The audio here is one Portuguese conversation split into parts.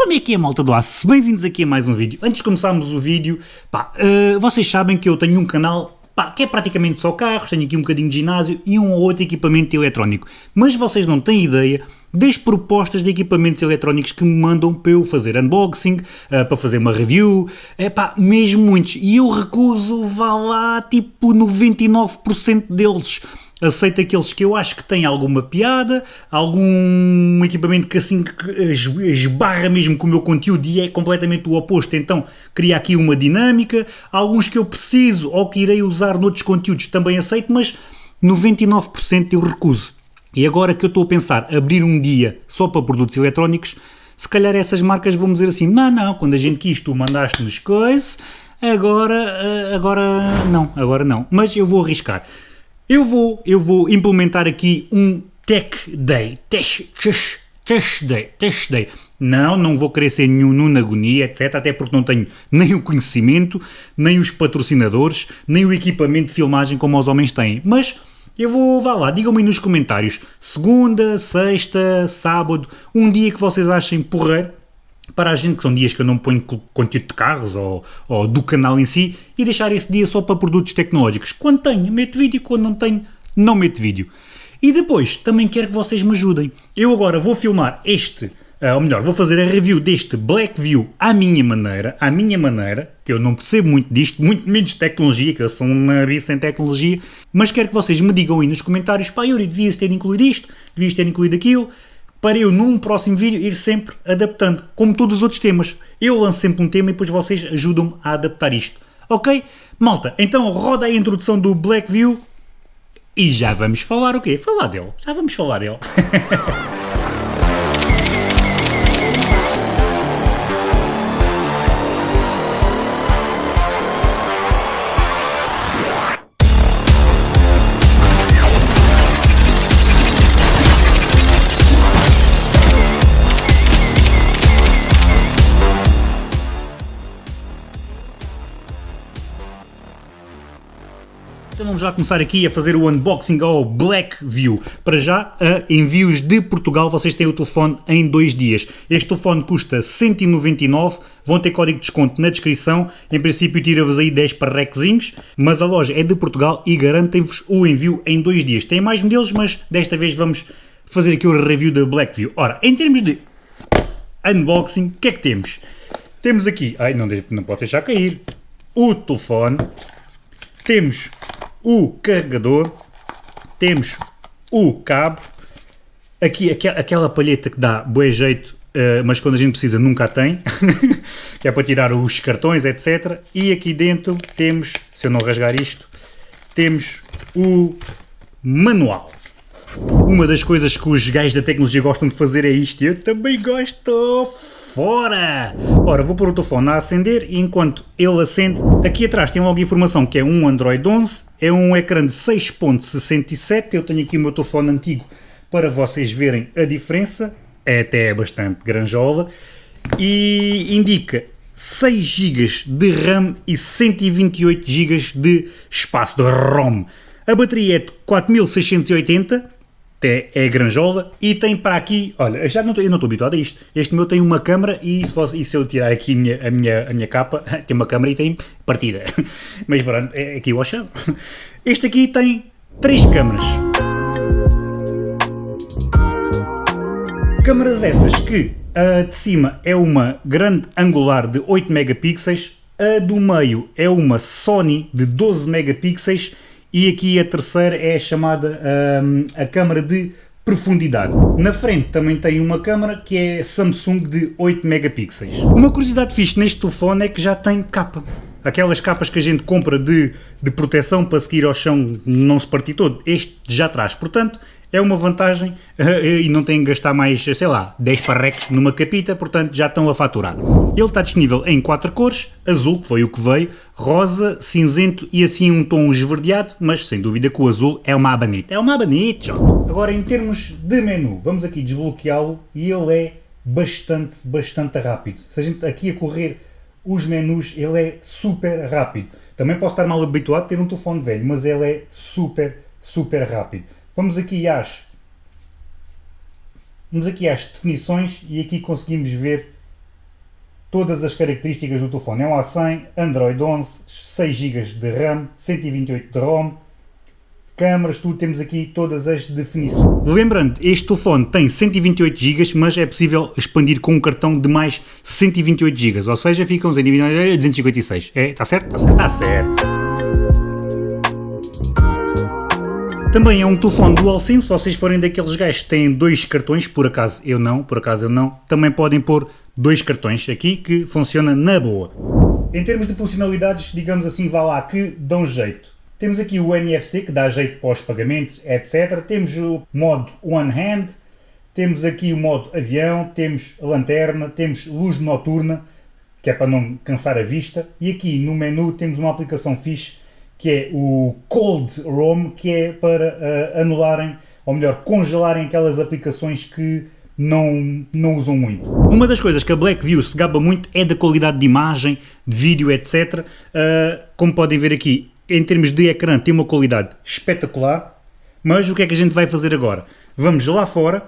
Como é que é, malta do Aço? Bem-vindos aqui a mais um vídeo. Antes de começarmos o vídeo, pá, uh, vocês sabem que eu tenho um canal pá, que é praticamente só carros, tenho aqui um bocadinho de ginásio e um ou outro equipamento eletrónico. Mas vocês não têm ideia das propostas de equipamentos eletrónicos que me mandam para eu fazer unboxing, uh, para fazer uma review, é pá, mesmo muitos. E eu recuso, vá lá, tipo 99% deles aceito aqueles que eu acho que têm alguma piada, algum equipamento que assim esbarra mesmo com o meu conteúdo e é completamente o oposto, então cria aqui uma dinâmica, alguns que eu preciso ou que irei usar noutros conteúdos também aceito, mas 99% eu recuso. E agora que eu estou a pensar abrir um dia só para produtos eletrónicos, se calhar essas marcas vão dizer assim, não, não, quando a gente quis tu mandaste-nos coisas, agora, eh, agora não, agora não. Mas eu vou arriscar. Eu vou, eu vou implementar aqui um Tech Day. Tech, tech, Day. Tech Day. Não, não vou querer ser nenhum Nuno Agonia, etc. Até porque não tenho nem o conhecimento, nem os patrocinadores, nem o equipamento de filmagem como os homens têm. Mas eu vou, vá lá, digam-me nos comentários. Segunda, sexta, sábado, um dia que vocês achem porreiro para a gente, que são dias que eu não ponho conteúdo de carros ou, ou, do canal em si, e deixar esse dia só para produtos tecnológicos. Quando tenho, meto vídeo, quando não tenho, não meto vídeo. E depois, também quero que vocês me ajudem. Eu agora vou filmar este, uh, ou melhor, vou fazer a review deste Blackview à minha maneira, à minha maneira, que eu não percebo muito disto, muito menos tecnologia, que eu sou um nariz em tecnologia, mas quero que vocês me digam aí nos comentários, pá, Yuri, devias ter incluído isto, devias ter incluído aquilo, para eu, num próximo vídeo, ir sempre adaptando, como todos os outros temas. Eu lanço sempre um tema e depois vocês ajudam-me a adaptar isto. Ok? Malta, então roda a introdução do Blackview e já vamos falar o quê? Falar dele. Já vamos falar dele. Então vamos já começar aqui a fazer o unboxing ao Blackview. Para já, a envios de Portugal, vocês têm o telefone em dois dias. Este telefone custa 199, vão ter código de desconto na descrição. Em princípio tira-vos aí 10 parrequezinhos, mas a loja é de Portugal e garantem-vos o envio em dois dias. Tem mais modelos, mas desta vez vamos fazer aqui o review da Blackview. Ora, em termos de unboxing, o que é que temos? Temos aqui, ai não, não pode deixar cair, o telefone, temos o carregador, temos o cabo, aqui aquela palheta que dá bom jeito, uh, mas quando a gente precisa nunca a tem, que é para tirar os cartões, etc. E aqui dentro temos, se eu não rasgar isto, temos o manual. Uma das coisas que os gajos da tecnologia gostam de fazer é isto, eu também gosto fora! Ora, vou pôr o telefone a acender e enquanto ele acende, aqui atrás tem logo informação que é um Android 11, é um ecrã de 6.67, eu tenho aqui o meu telefone antigo para vocês verem a diferença, é até bastante granjola, e indica 6 GB de RAM e 128 GB de espaço de ROM. A bateria é de 4680 é, é granjola e tem para aqui, olha, já não eu não estou habituado a isto, este meu tem uma câmara e se, e se eu tirar aqui a minha, a, minha, a minha capa, tem uma câmara e tem partida, mas pronto, é aqui o achado. Este aqui tem três câmaras. Câmaras essas que a de cima é uma grande angular de 8 megapixels, a do meio é uma Sony de 12 megapixels e aqui a terceira é chamada um, a câmara de profundidade. Na frente também tem uma câmara que é Samsung de 8 megapixels. Uma curiosidade fixe neste telefone é que já tem capa. Aquelas capas que a gente compra de, de proteção para seguir ao chão não se partir todo, este já traz. Portanto, é uma vantagem e não têm que gastar mais, sei lá, 10 parrecos numa capita, portanto já estão a faturar. Ele está disponível em quatro cores, azul, que foi o que veio, rosa, cinzento e assim um tom esverdeado, mas sem dúvida que o azul é uma abanite. É uma abanite, Agora em termos de menu, vamos aqui desbloqueá-lo e ele é bastante, bastante rápido. Se a gente aqui a correr os menus, ele é super rápido. Também posso estar mal habituado a ter um telefone velho, mas ele é super, super rápido. Vamos aqui às, vamos aqui às definições e aqui conseguimos ver todas as características do telefone. É um A100, Android 11, 6 GB de RAM, 128 de ROM, câmaras, tudo, temos aqui todas as definições. Lembrando, este telefone tem 128 GB, mas é possível expandir com um cartão de mais 128 GB, ou seja, ficam 256. É, está certo? Está certo. Está certo. Também é um telefone dual SIM, se vocês forem daqueles gajos que têm dois cartões, por acaso eu não, por acaso eu não, também podem pôr dois cartões aqui que funciona na boa. Em termos de funcionalidades, digamos assim, vá lá, que dão jeito. Temos aqui o NFC que dá jeito para os pagamentos, etc. Temos o modo One Hand, temos aqui o modo avião, temos lanterna, temos luz noturna, que é para não cansar a vista, e aqui no menu temos uma aplicação fixe que é o Cold ROM, que é para uh, anularem, ou melhor, congelarem aquelas aplicações que não, não usam muito. Uma das coisas que a Blackview se gaba muito é da qualidade de imagem, de vídeo, etc. Uh, eh, como podem ver aqui, em termos de ecrã tem uma qualidade espetacular, mas o que é que a gente vai fazer agora? Vamos lá fora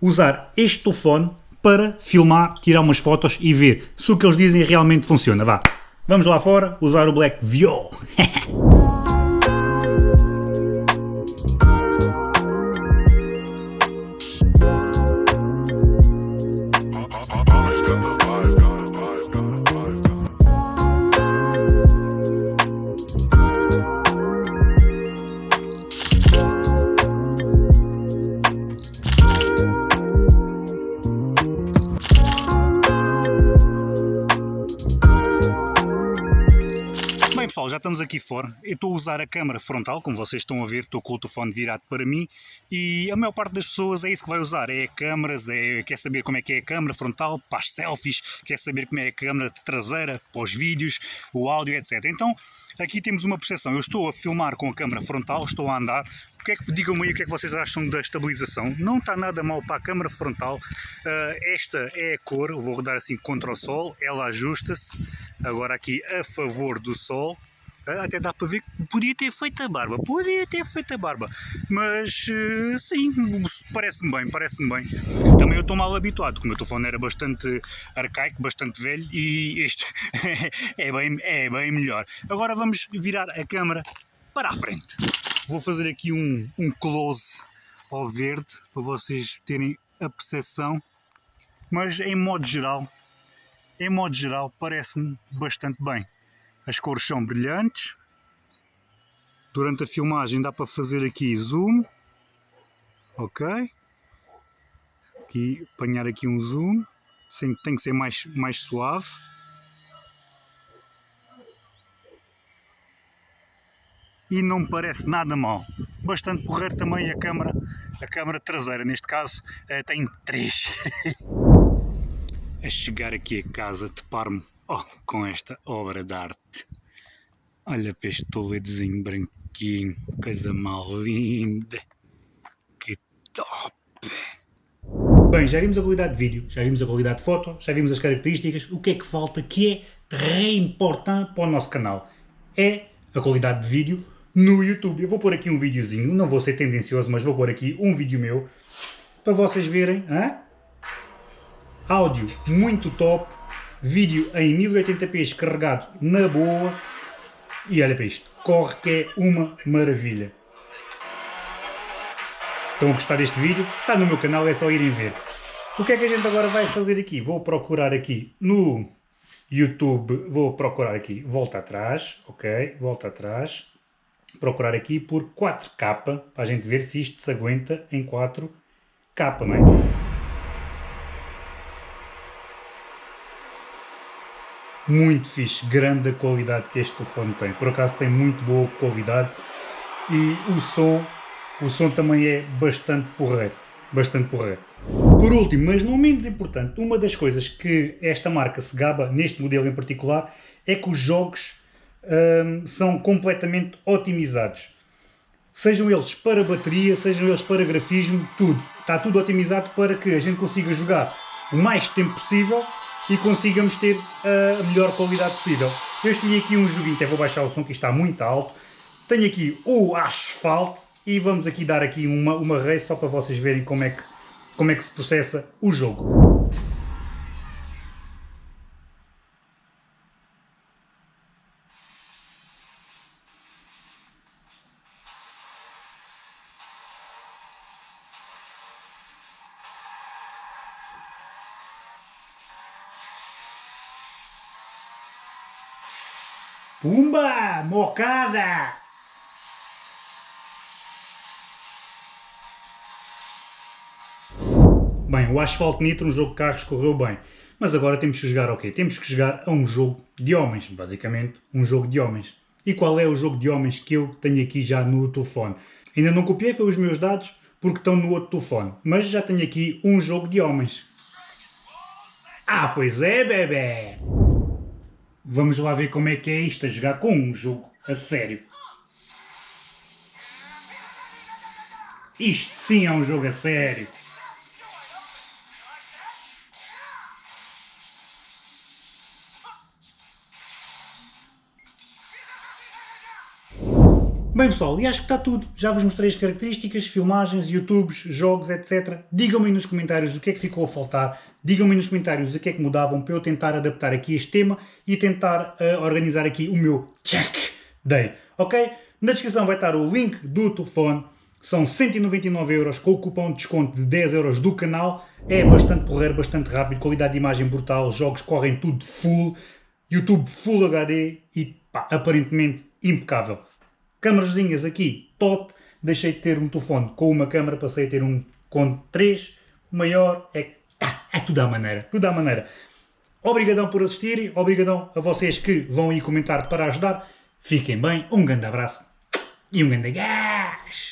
usar este telefone para filmar, tirar umas fotos e ver se o que eles dizem realmente funciona. Vá, vamos lá fora usar o Blackview. pessoal, já estamos aqui fora. Eu estou a usar a câmera frontal, como vocês estão a ver, estou com o telefone virado para mim e a maior parte das pessoas é isso que vai usar, é câmaras, é, quer saber como é que é a câmera frontal, para as selfies, quer saber como é a câmera traseira, para os vídeos, o áudio, etc. Então, aqui temos uma percepção, eu estou a filmar com a câmera frontal, estou a andar, que é que, digam-me aí o que é que vocês acham da estabilização. Não está nada mal para a câmara frontal. Uh, esta é a cor, vou rodar assim contra o sol, ela ajusta-se. Agora aqui a favor do sol. Ah, até dá para ver que podia ter feito a barba, podia ter feito a barba, mas uh, sim, parece-me bem, parece-me bem. Também eu estou mal habituado, como o meu telefone era bastante arcaico, bastante velho e este é, bem, é bem melhor. Agora vamos virar a câmera para a frente. Vou fazer aqui um, um close ao verde para vocês terem a percepção, mas em modo geral, em modo geral parece-me bastante bem. As cores são brilhantes. Durante a filmagem dá para fazer aqui zoom. Ok. Aqui, apanhar aqui um zoom. Tem que ser mais, mais suave. E não me parece nada mal. Bastante porreiro também a câmara, a câmara traseira, neste caso eh, tem 3. a chegar aqui a casa, deparo-me Oh, com esta obra de arte. Olha para este toledozinho branquinho, coisa mal linda. Que top! Bem, já vimos a qualidade de vídeo, já vimos a qualidade de foto, já vimos as características. O que é que falta que é très importante para o nosso canal? É a qualidade de vídeo no YouTube. Eu vou pôr aqui um videozinho, não vou ser tendencioso, mas vou pôr aqui um vídeo meu para vocês verem. Áudio muito top, vídeo em 1080p carregado na boa e olha para isto, corre que é uma maravilha. Estão a gostar deste vídeo? Está no meu canal, é só irem ver. O que é que a gente agora vai fazer aqui? Vou procurar aqui no YouTube, vou procurar aqui, volta atrás, ok, volta atrás, procurar aqui por 4K, para a gente ver se isto se aguenta em 4K, não é? muito fixe, grande a qualidade que este telefone tem. Por acaso tem muito boa qualidade e o som, o som também é bastante porreiro, bastante porreiro. Por último, mas não menos importante, uma das coisas que esta marca se gaba, neste modelo em particular, é que os jogos hum, são completamente otimizados. Sejam eles para bateria, sejam eles para grafismo, tudo. Está tudo otimizado para que a gente consiga jogar o mais tempo possível e consigamos ter a melhor qualidade possível. Eu escolhi aqui um joguinho, até vou baixar o som que está muito alto. Tenho aqui o Asphalt e vamos aqui dar aqui uma, uma race só para vocês verem como é, que, como é que se processa o jogo. Pumba! Mocada! Bem, o Asphalt Nitro, um jogo de carros, correu bem. Mas agora temos que jogar o quê? Temos que jogar a um jogo de homens, basicamente, um jogo de homens. E qual é o jogo de homens que eu tenho aqui já no telefone? Ainda não copiei, foi os meus dados, porque estão no outro telefone. Mas já tenho aqui um jogo de homens. Ah, pois é, bebê! Vamos lá ver como é que é isto, a jogar com um jogo a sério. Isto sim é um jogo a sério. Bem pessoal, e acho que está tudo. Já vos mostrei as características, filmagens, youtubes, jogos, etc. Digam-me nos comentários o que é que ficou a faltar. Digam-me nos comentários o que é que mudavam para eu tentar adaptar aqui este tema e tentar uh, organizar aqui o meu check day. Ok? Na descrição vai estar o link do telefone. São 199 euros com o cupom de desconto de 10 euros do canal. É bastante porreiro, bastante rápido, qualidade de imagem brutal, jogos correm tudo full, YouTube Full HD e pá, aparentemente impecável. Câmarazinhas aqui, top. Deixei de ter um telefone com uma câmara, passei a ter um com três. O maior é, é tudo à maneira, tudo à maneira. Obrigadão por assistirem, obrigadão a vocês que vão aí comentar para ajudar. Fiquem bem, um grande abraço e um grande gás!